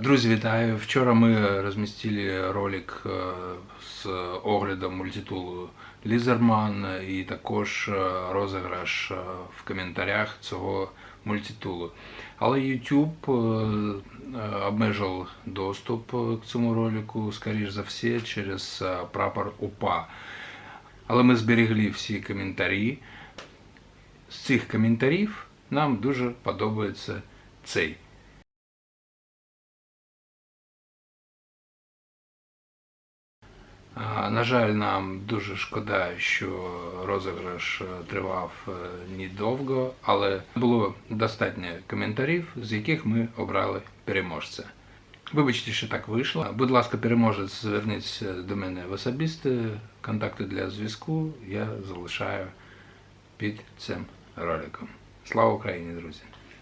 Друзі, вітаю! Вчора ми розмістили ролик е, з оглядом мультитулу Лізерман і також е, розіграш е, в коментарях цього мультитулу. Але YouTube обмежив доступ к цьому ролику, скоріш за все, через прапор УПА. Але ми зберегли всі коментарі. З цих коментарів нам дуже подобається цей. На жаль, нам дуже шкода, що розіграш е, тривав е, недовго, але було достатньо коментарів, з яких ми обрали переможця. Вибачте, що так вийшло. Будь ласка, переможець, зверніться до мене в особисте. Контакти для зв'язку я залишаю під цим роликом. Слава Україні, друзі!